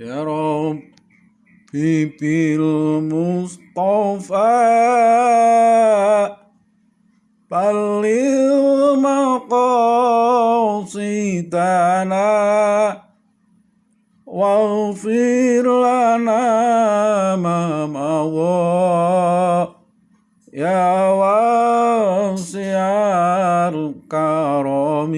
يا ربي بالمصطفى بلغ مقاصدنا واغفر لنا ما مضى يا واسع الكرم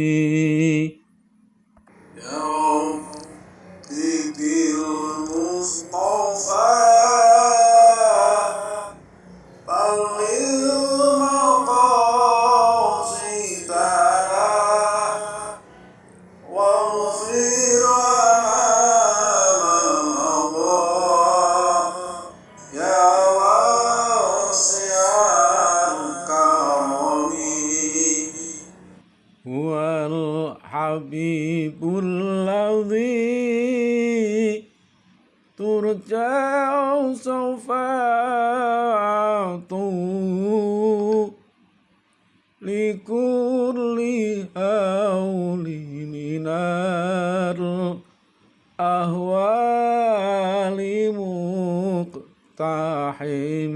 مقتحم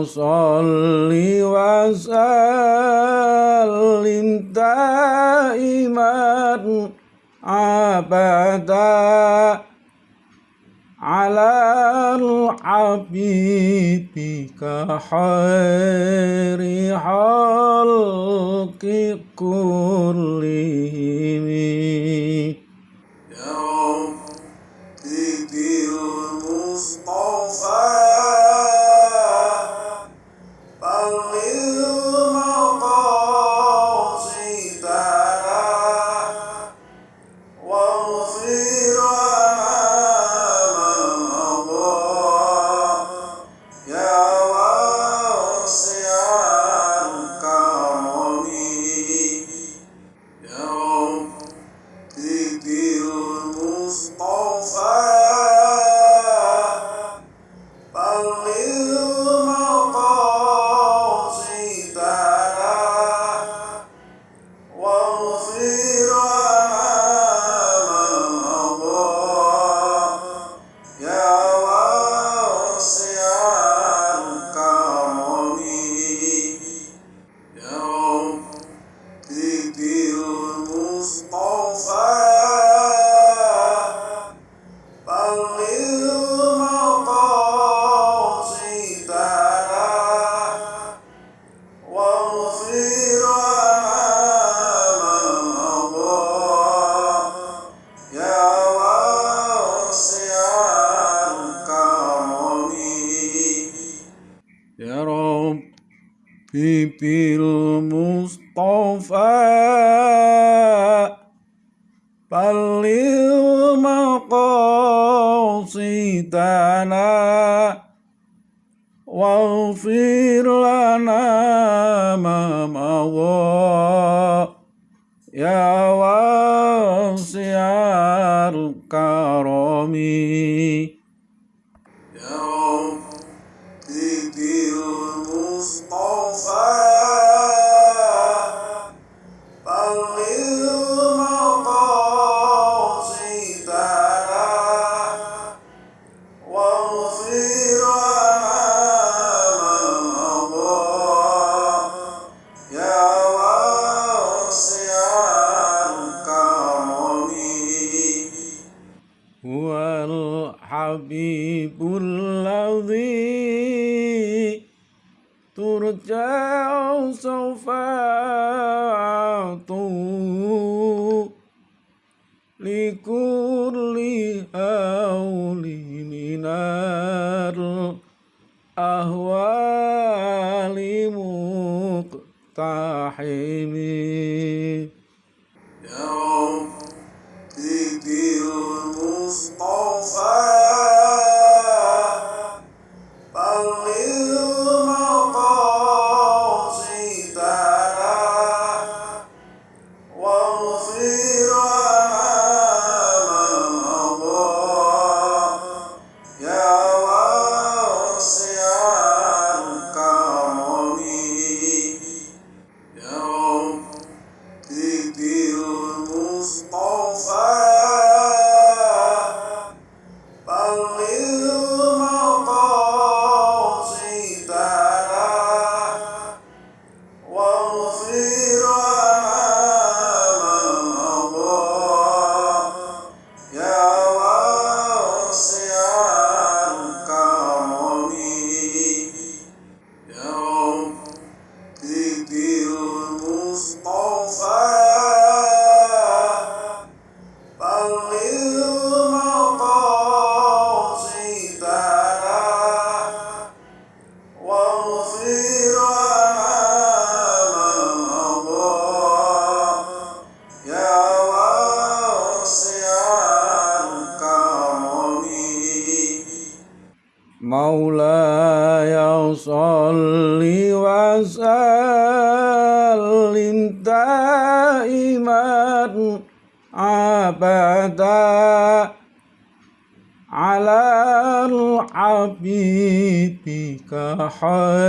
مولاي صل وسلم دائما أبدا على الحبيب كخير خلق كلهم سوف أعطوه لكل هول من الأهوال مقتحمين. الحال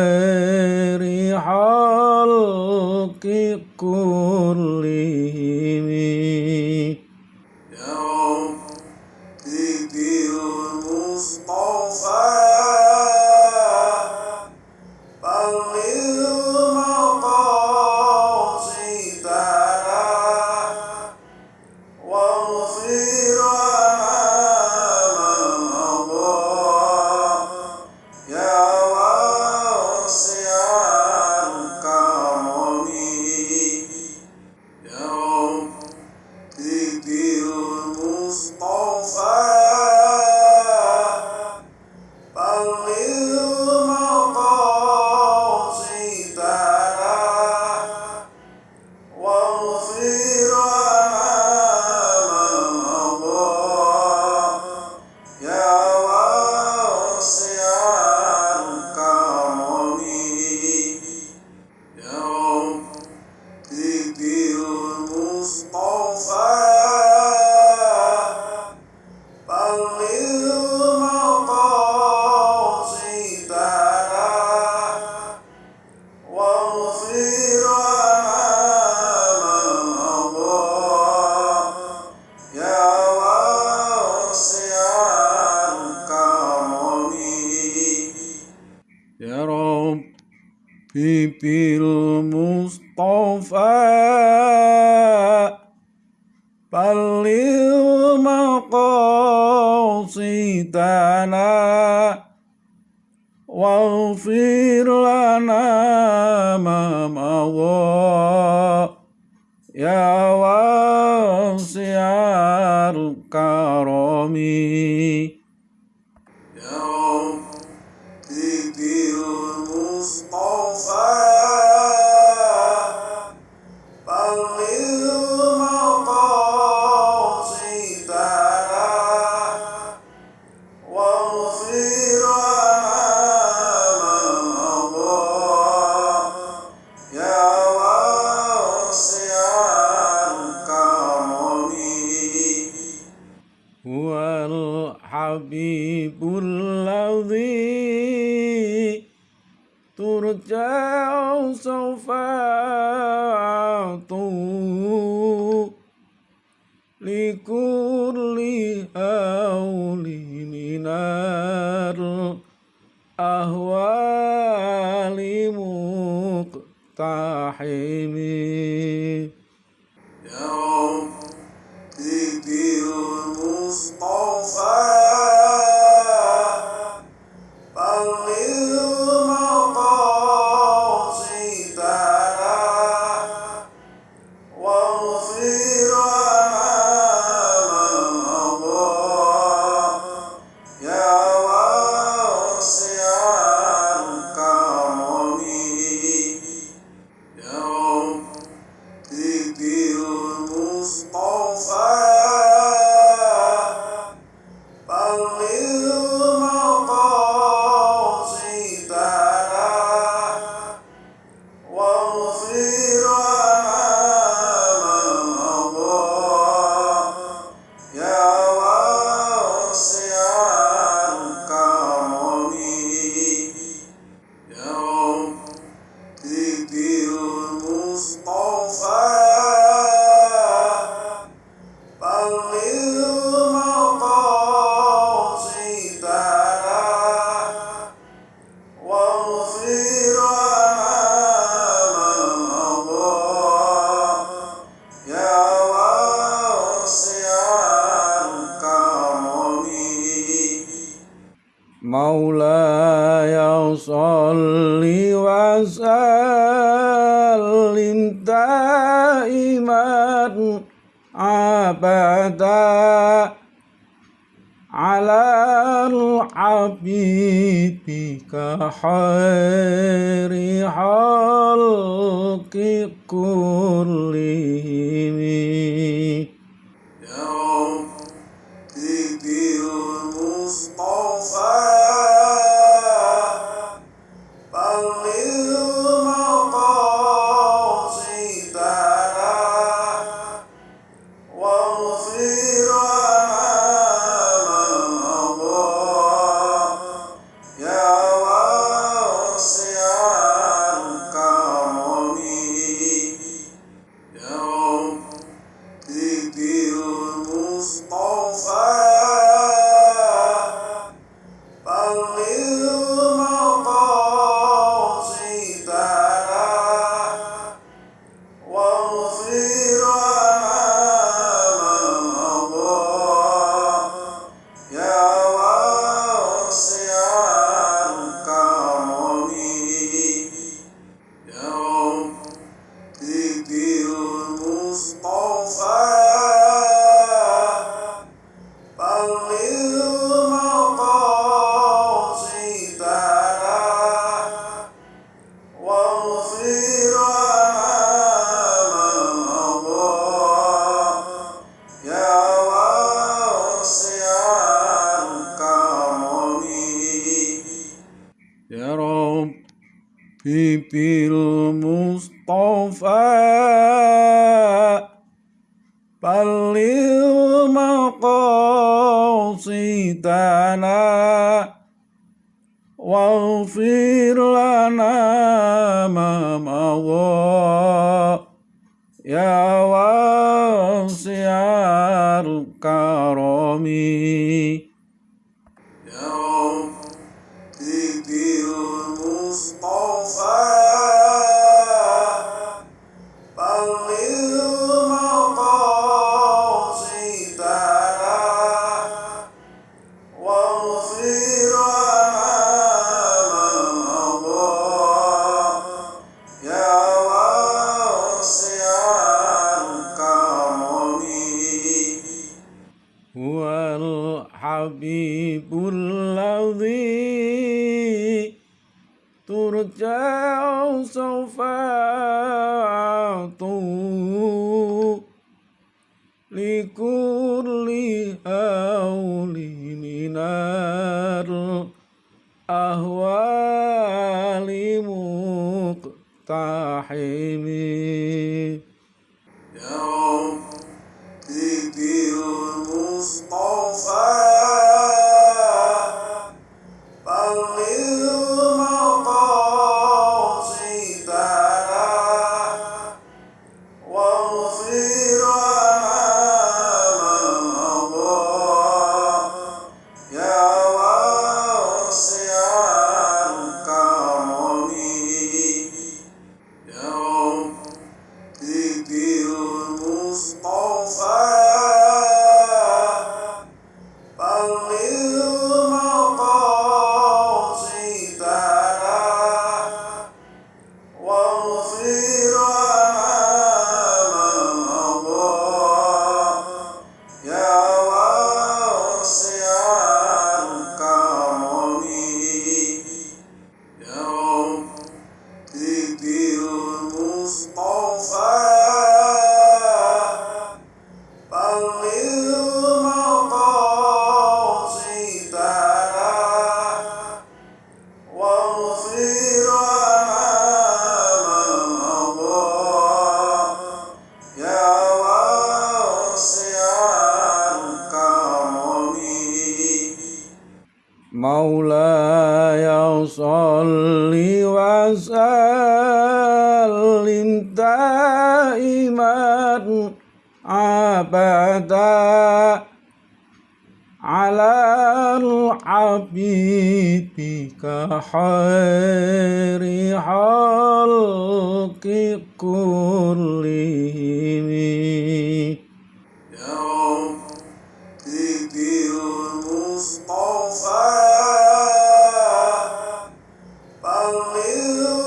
will.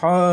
كخير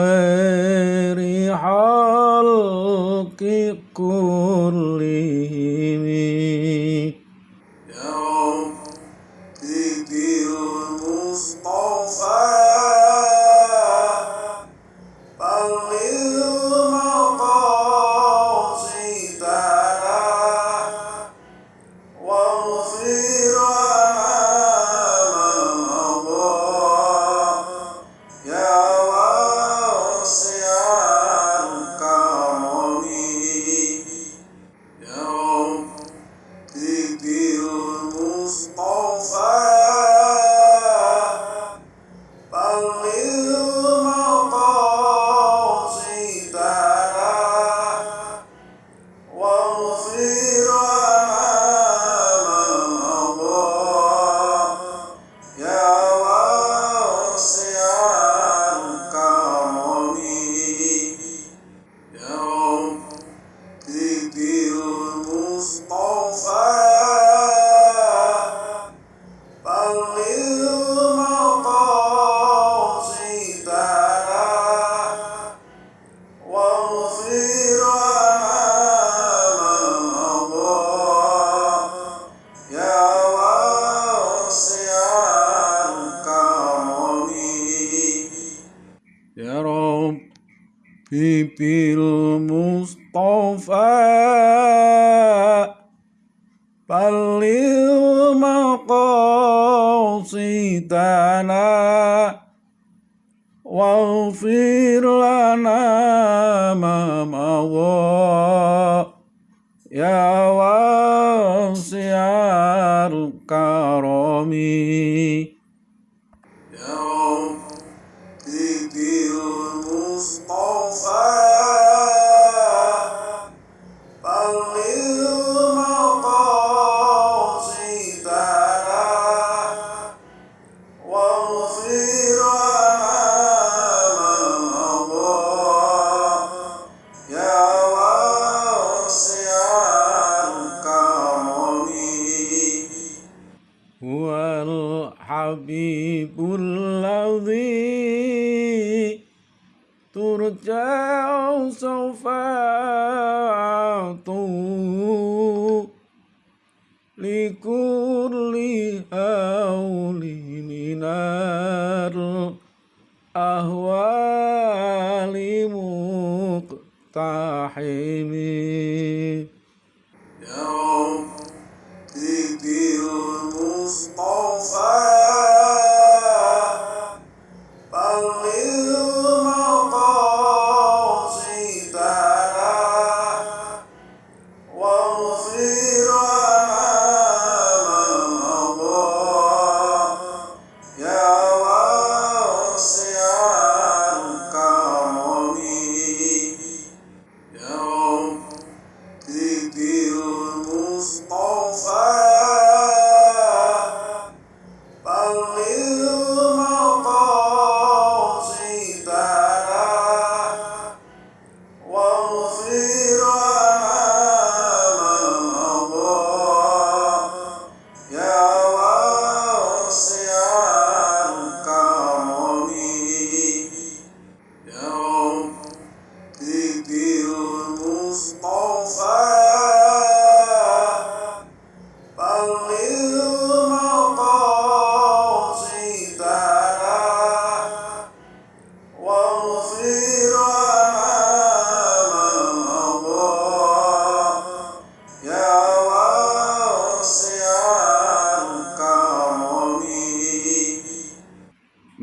People.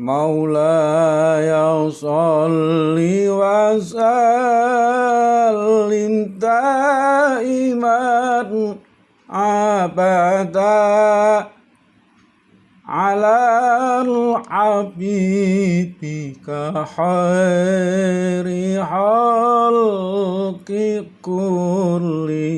مولاي صل وسلم دائما أبدا على حبيبك خير خلق كلهم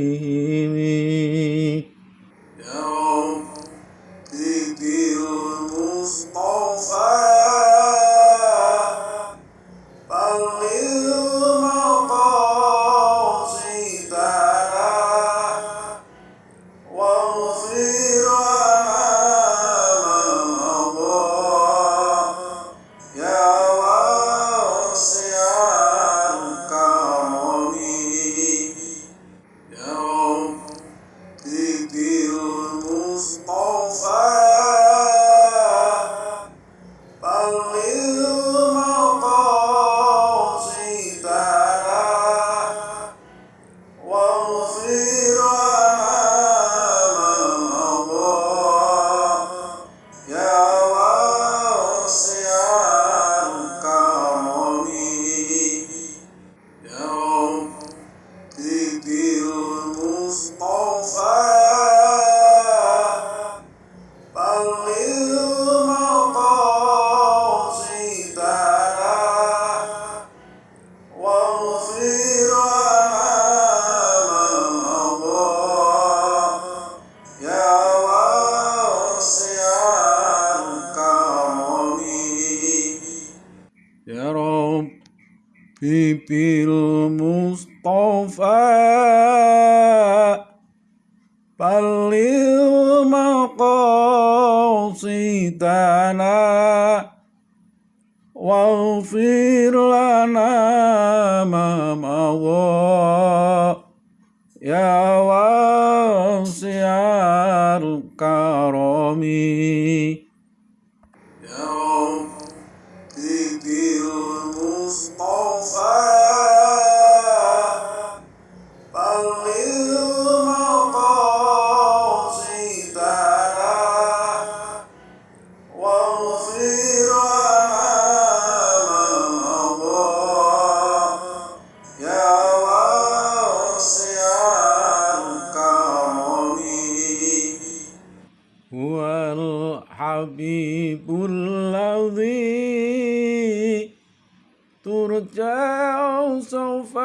ترجع سوف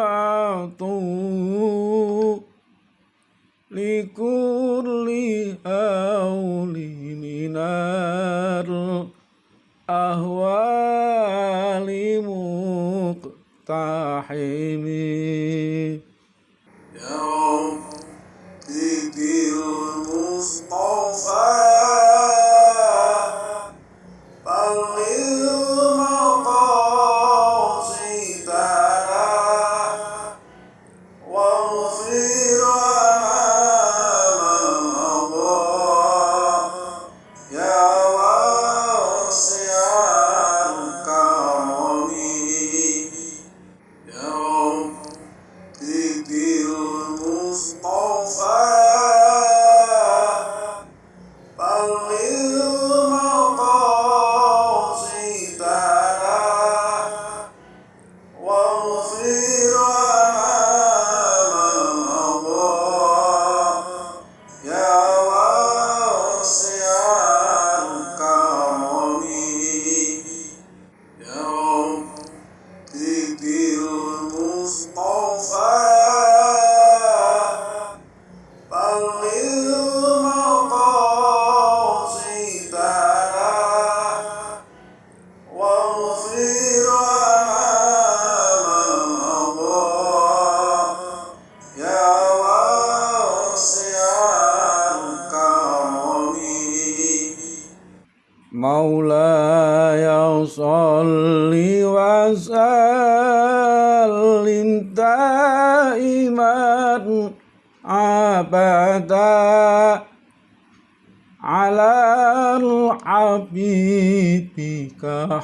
أعطو لكل هول من الأهوال مقتحم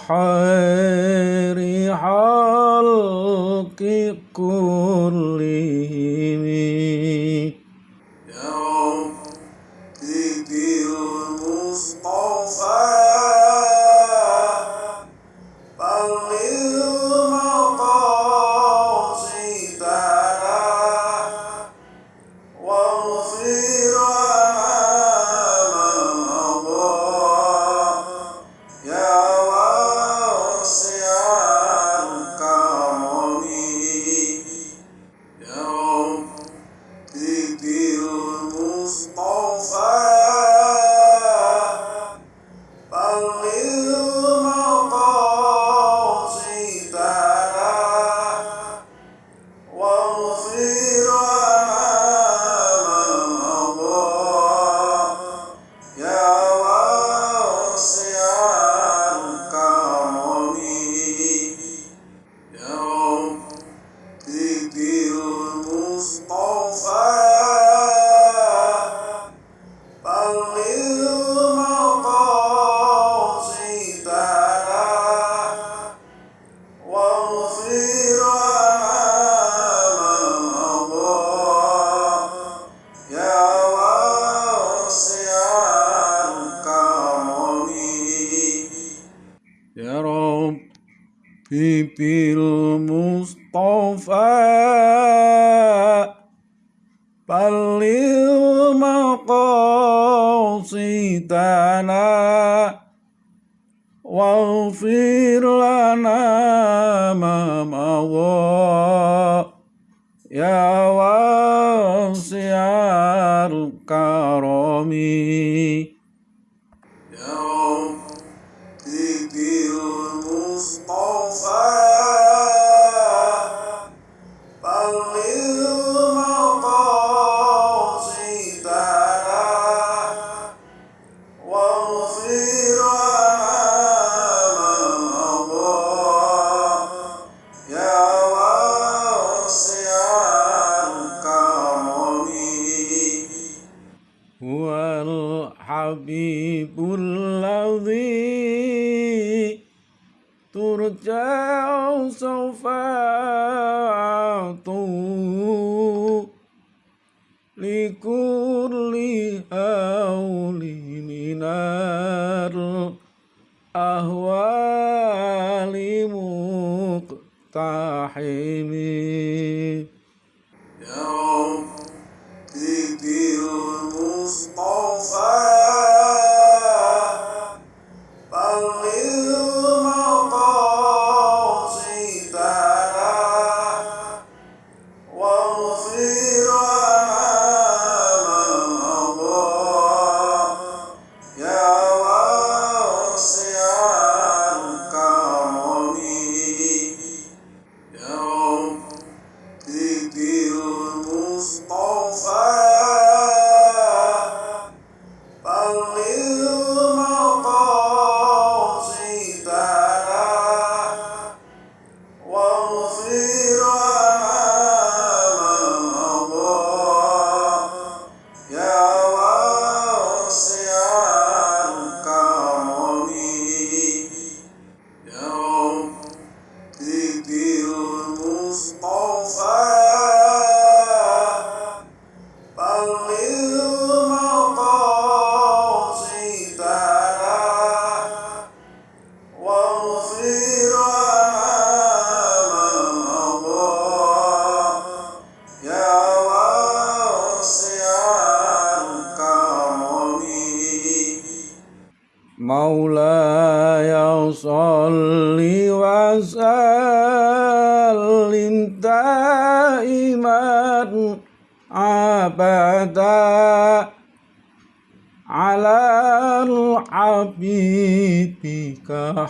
كخير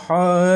الحال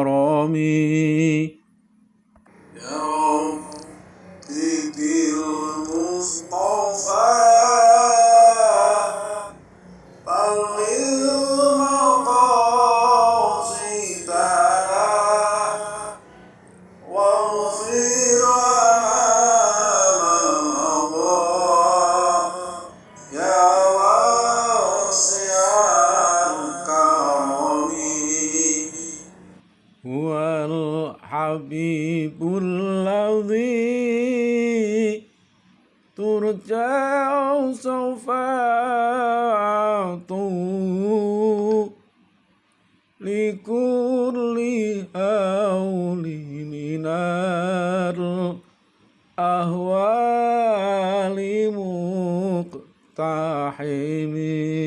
الحرام يا رب المصطفى. الصفات لكل هول من الأهوال مقتحمين.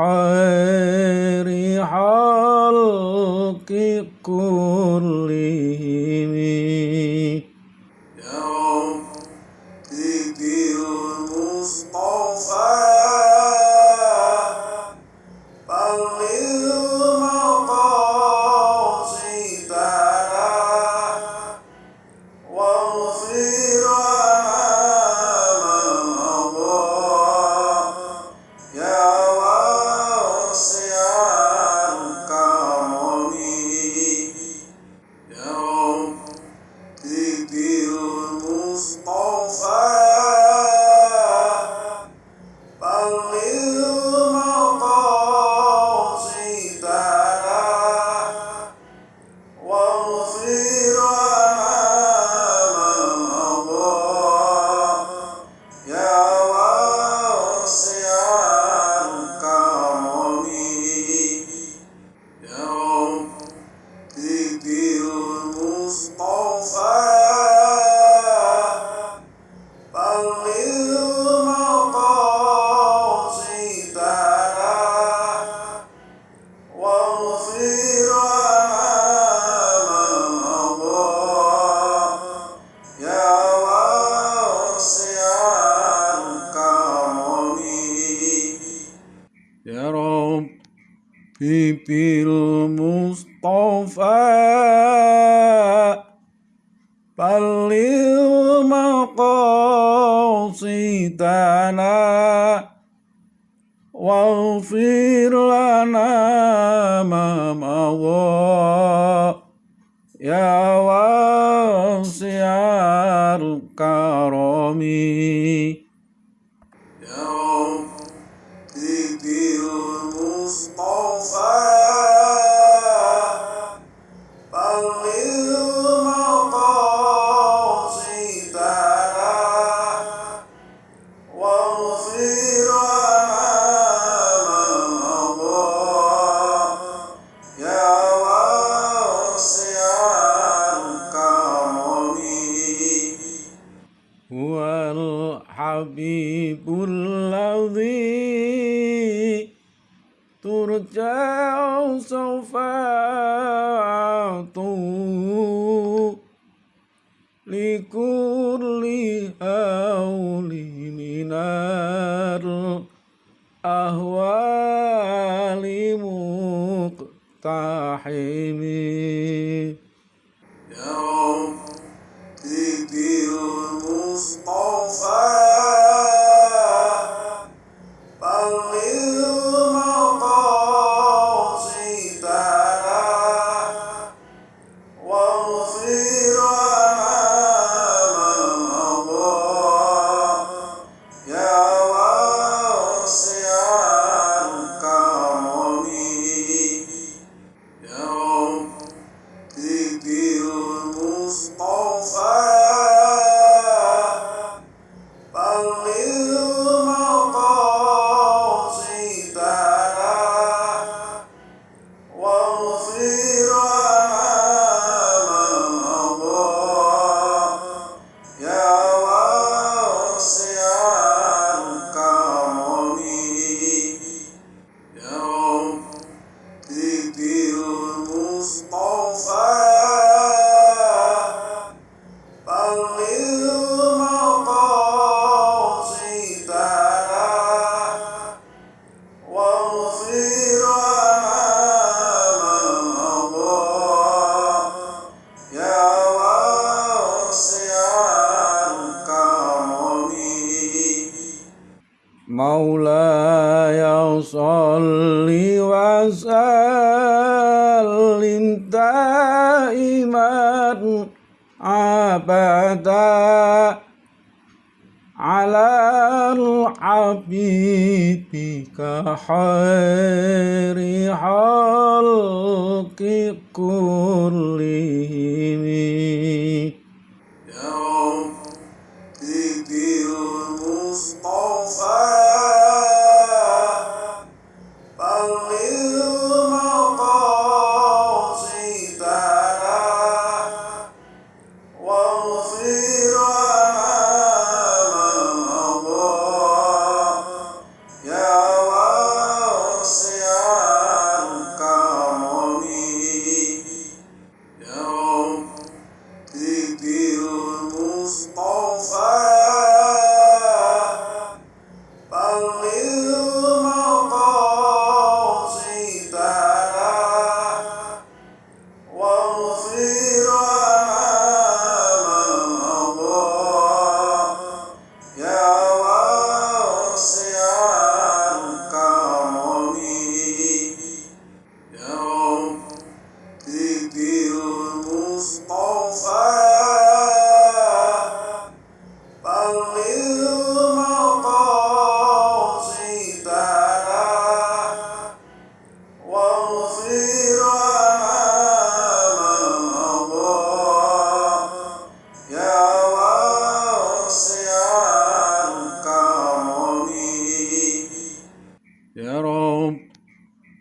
الحال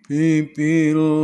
people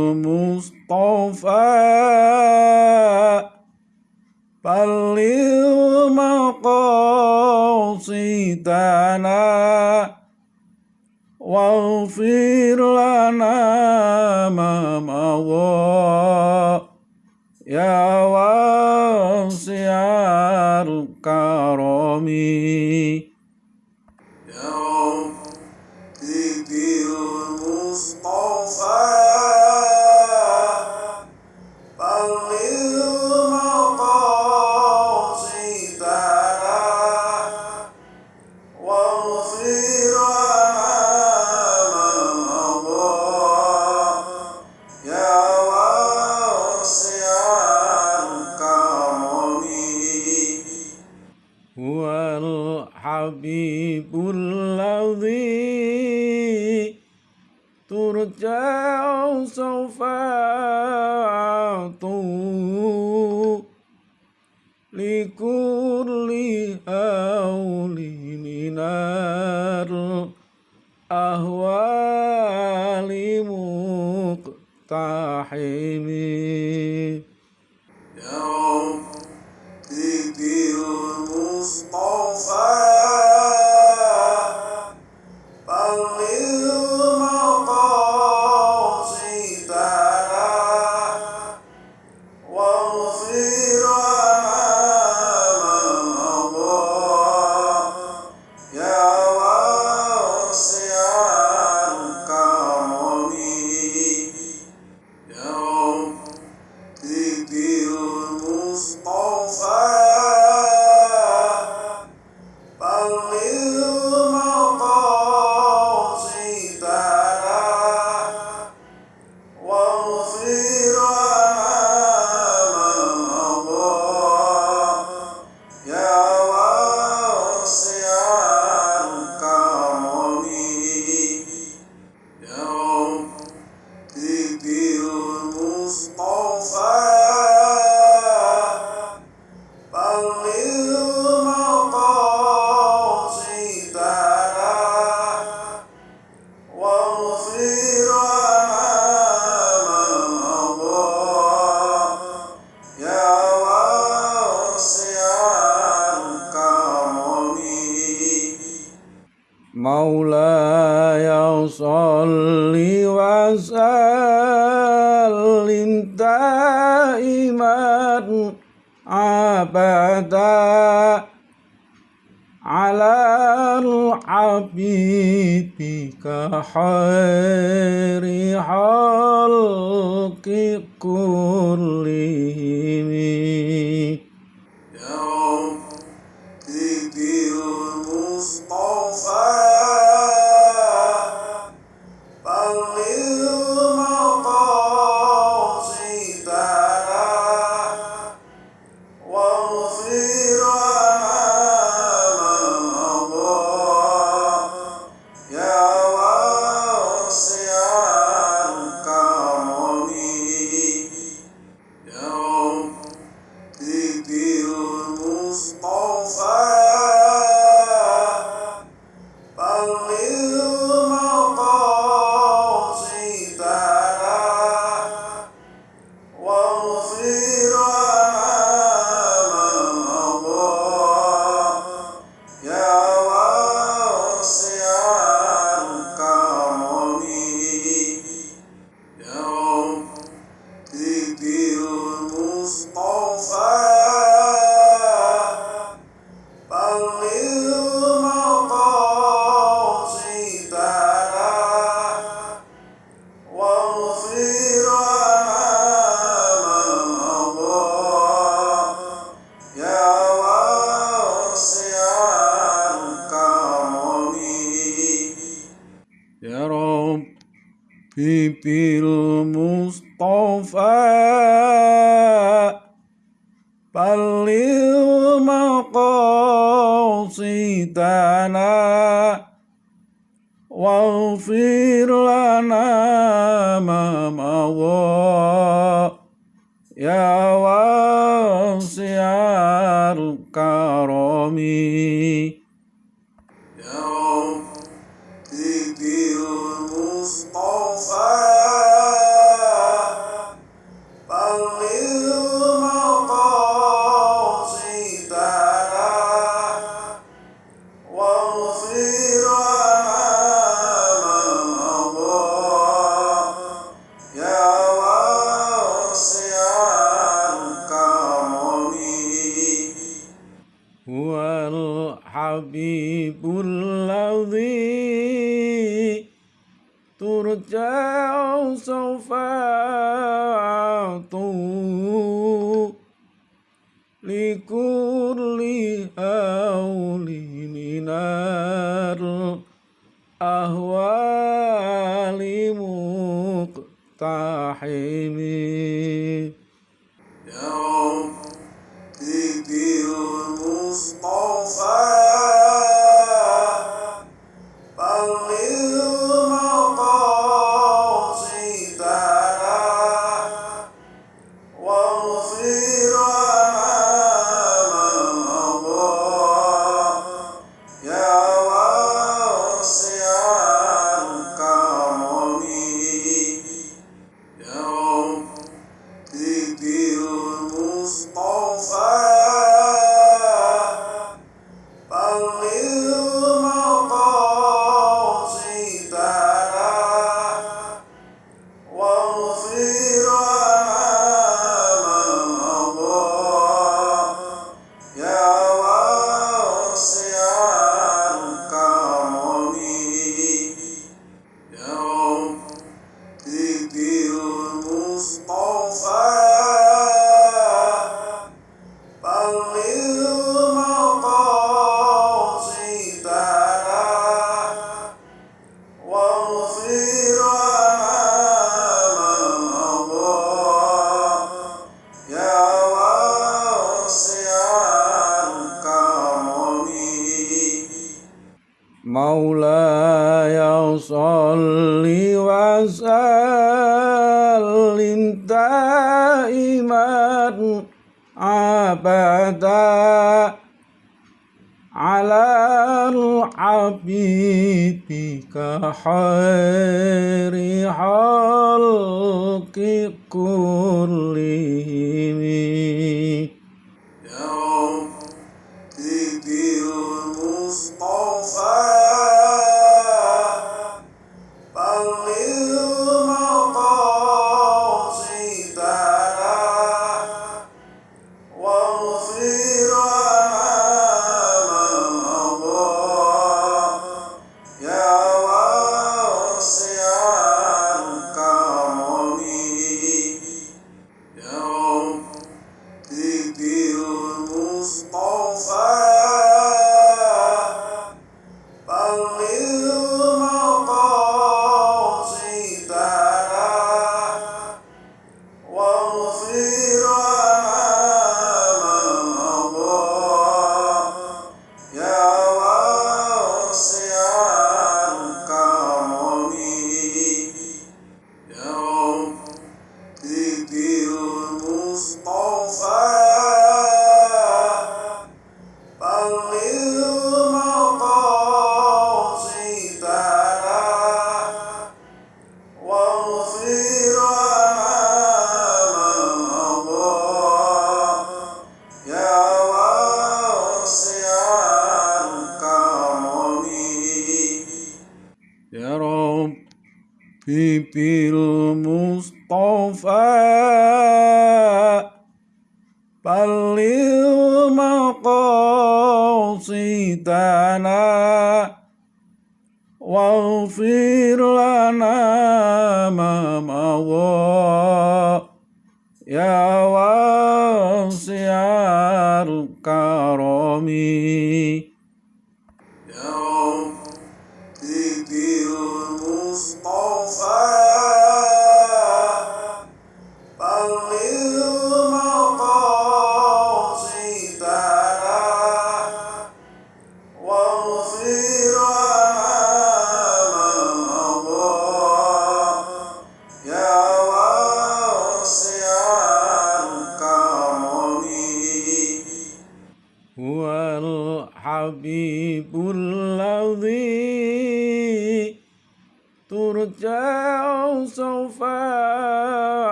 مولاي صل وسلم دائما أبدا على حبيبك خير خلق كلهم Pulau di sofa tuh likuli awo liminar, ah wali muk tahemi. الحال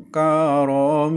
الكرم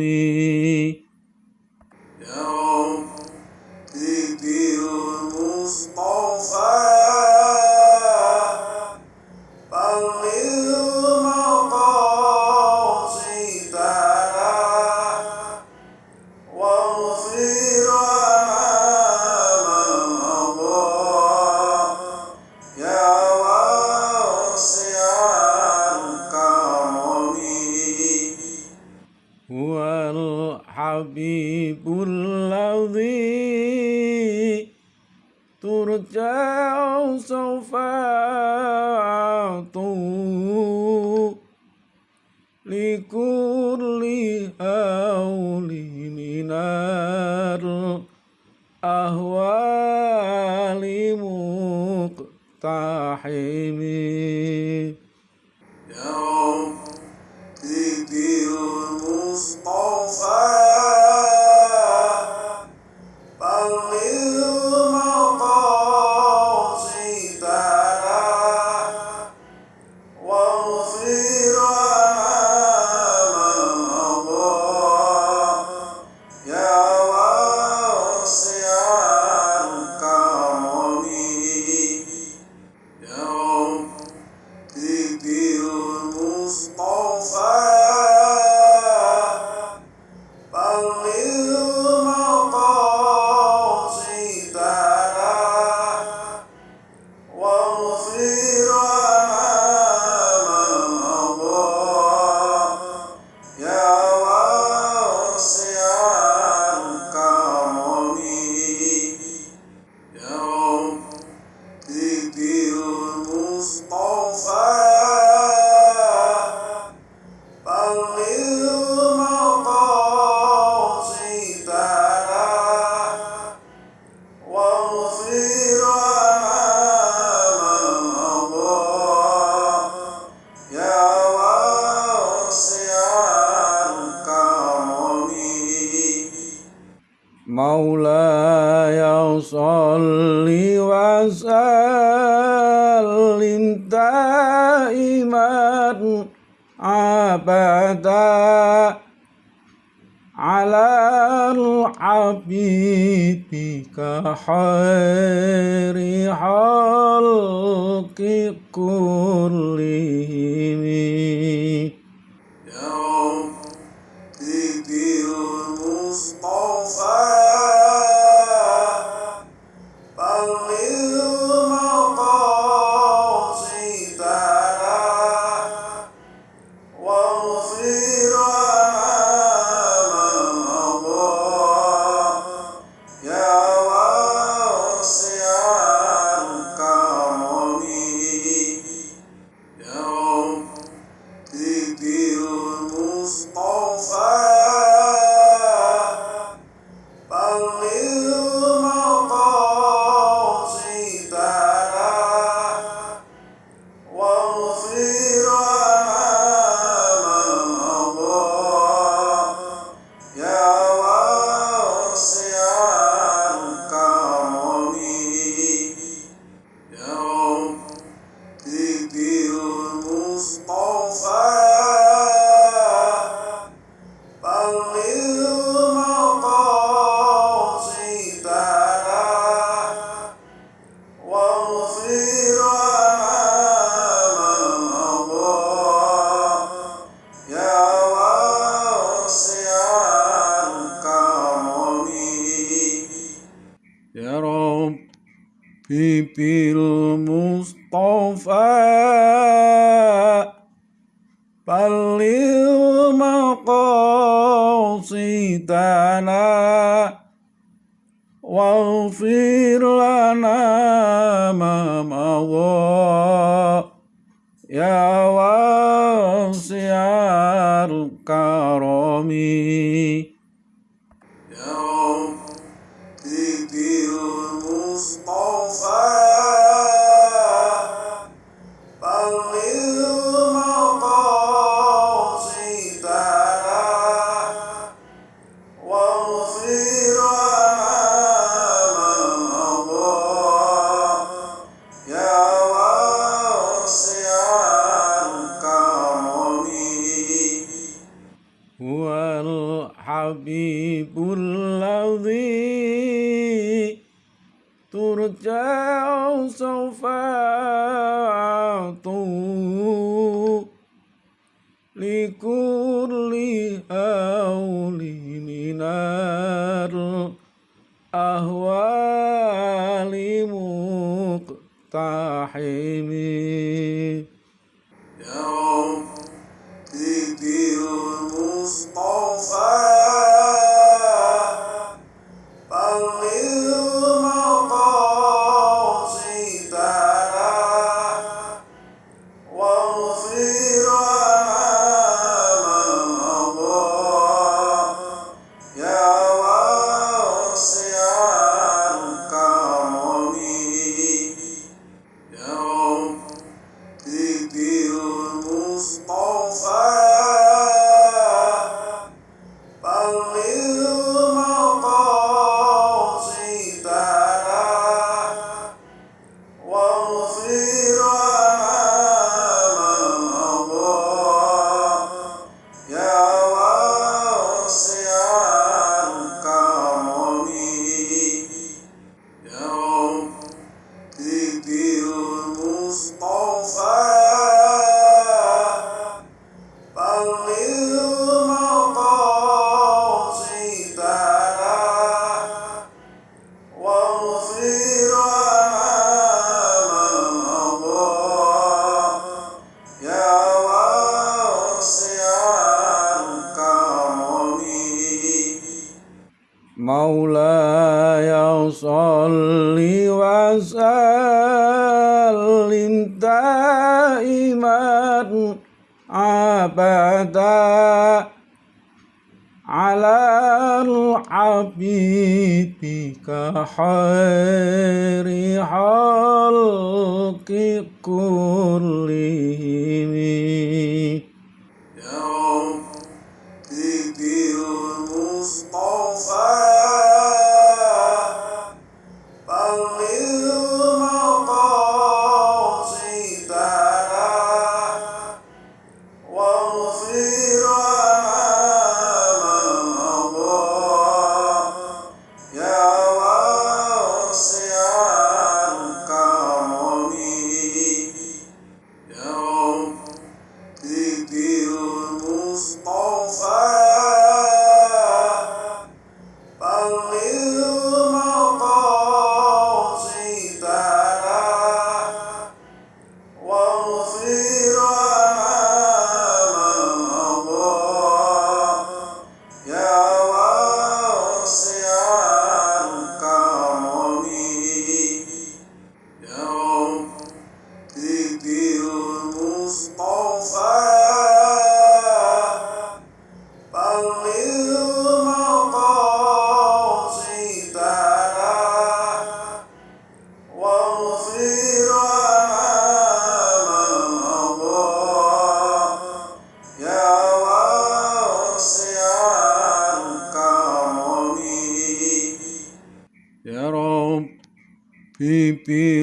வைப்பு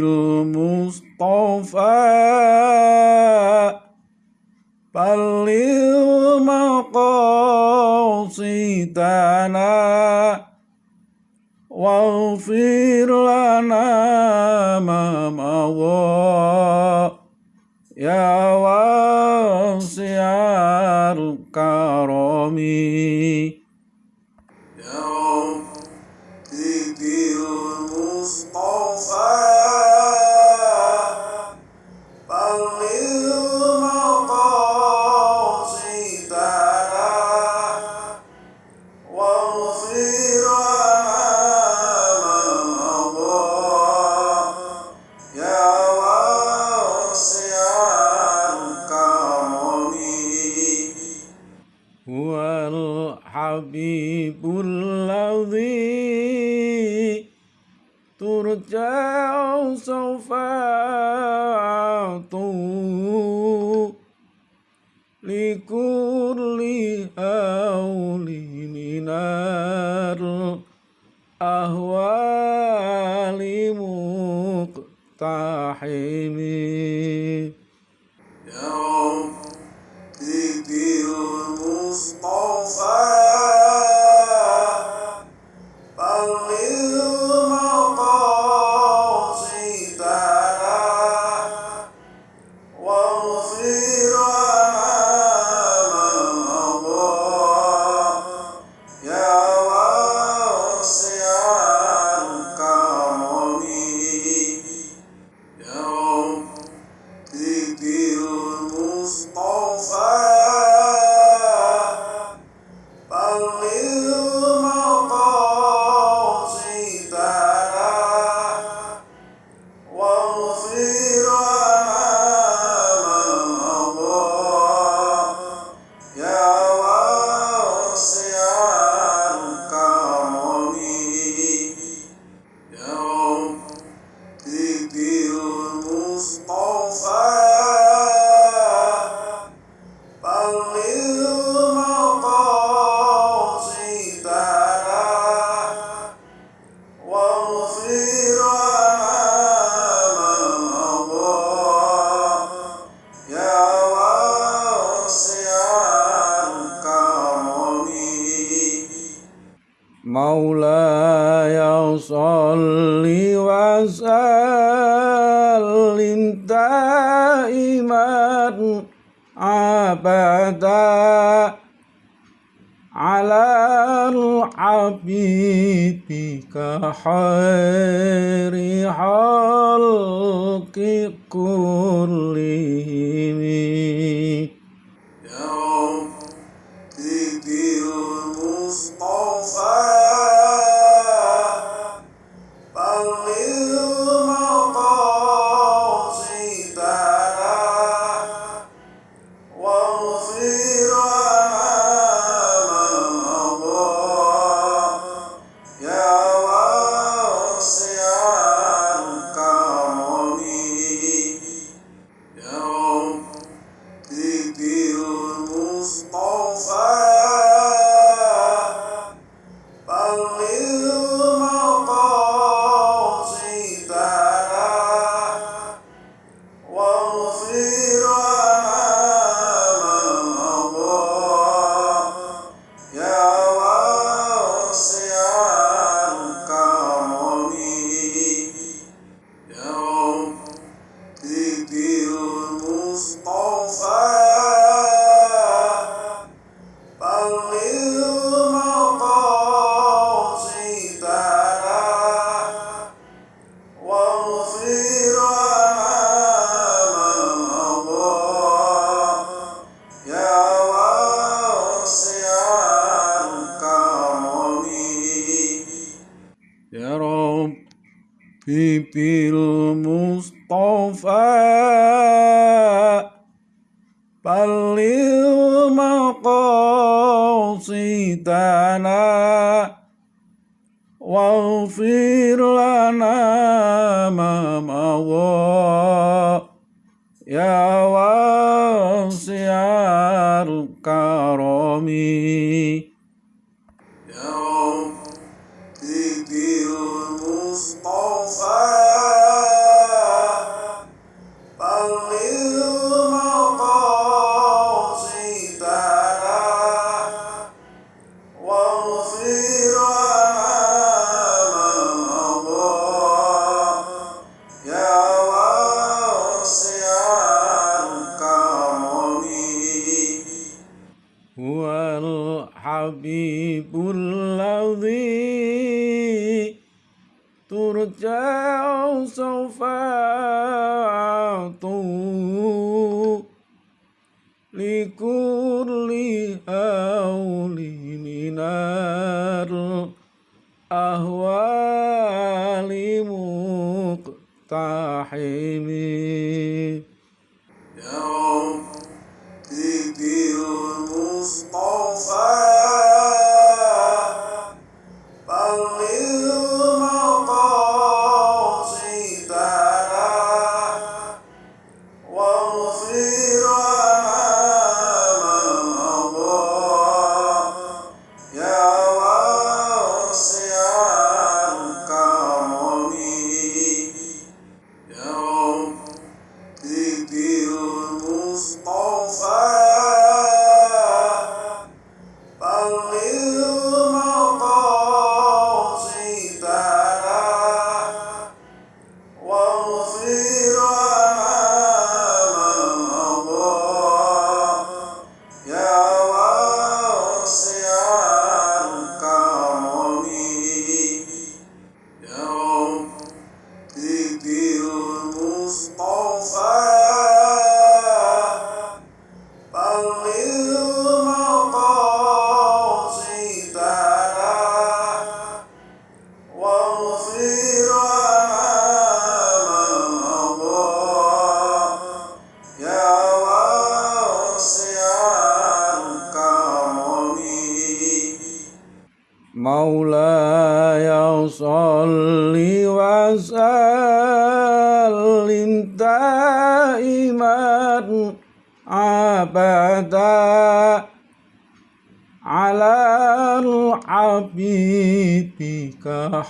مولاي صل وسلم دائما أبدا على الحبيب كخير habibul ladzi turja sawfatu likulli auli minar ahwali muqtahimin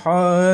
الحال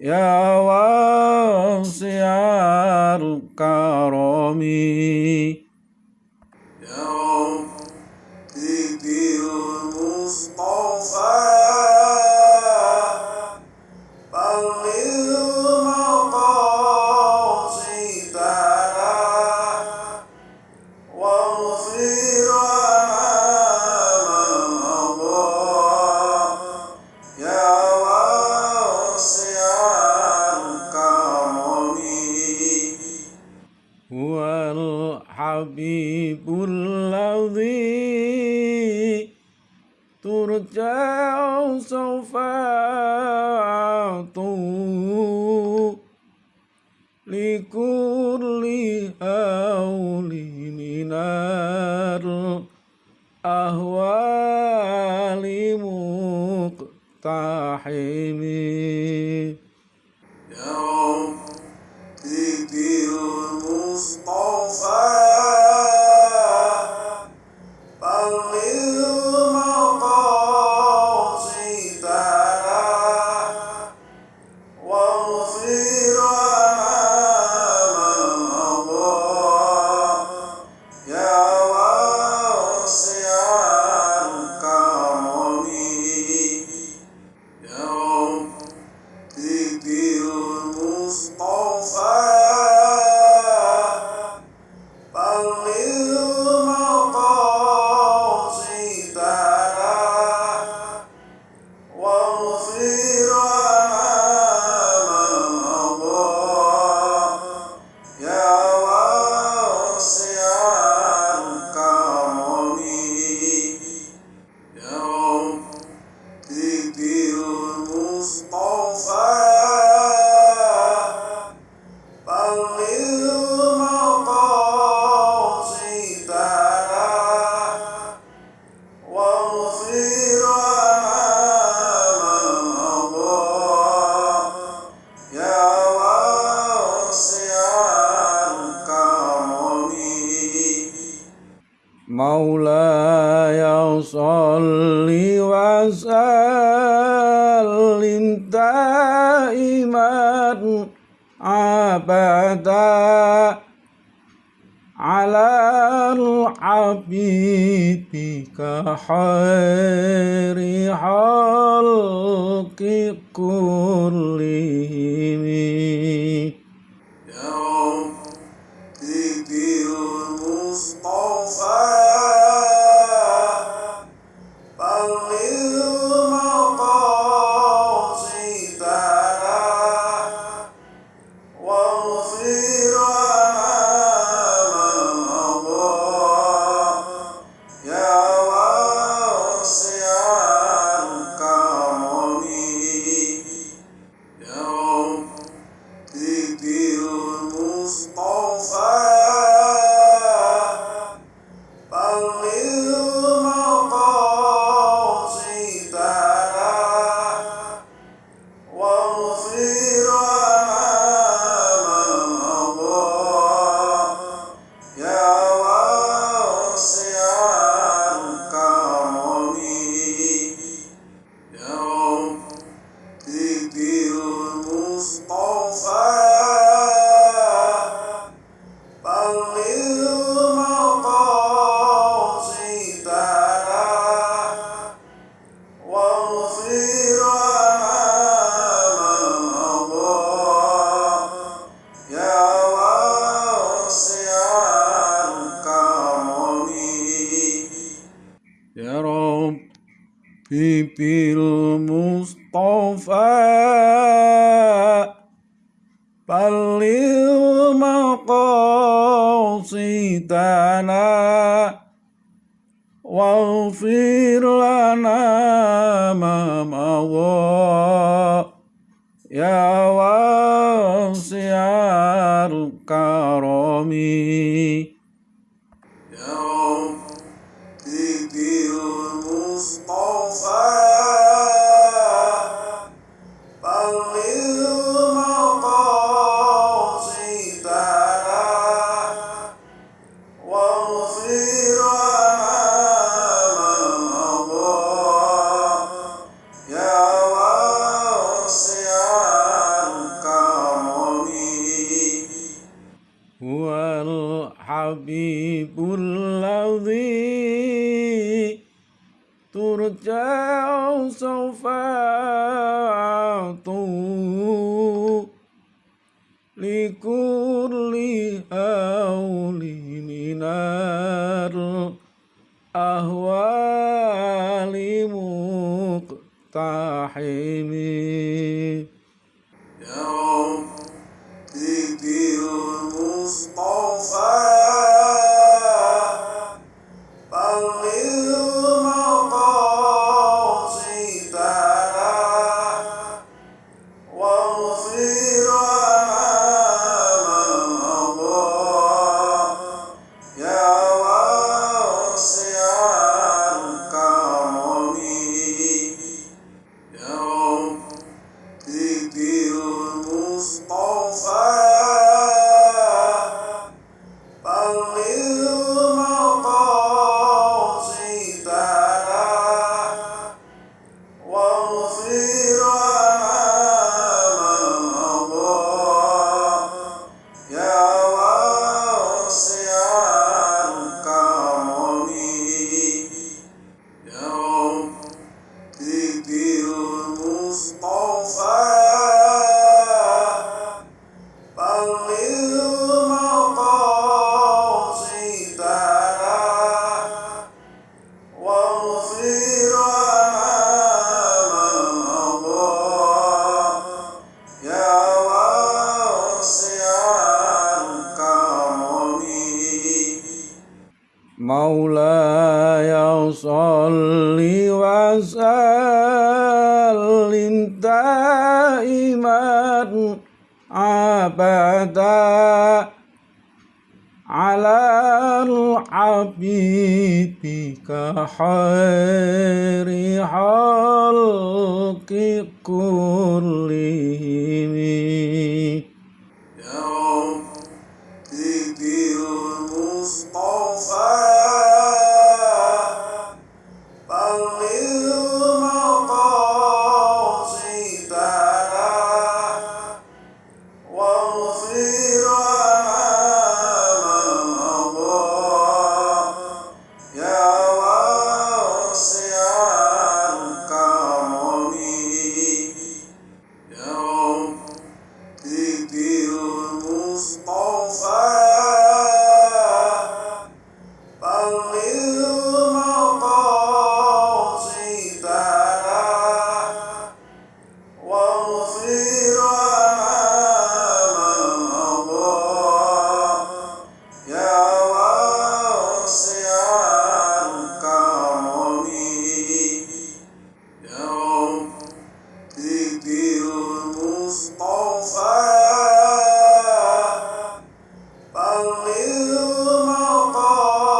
يا واسع الكرم سوف أعطو لكل هول من الأهوال مقتحمين.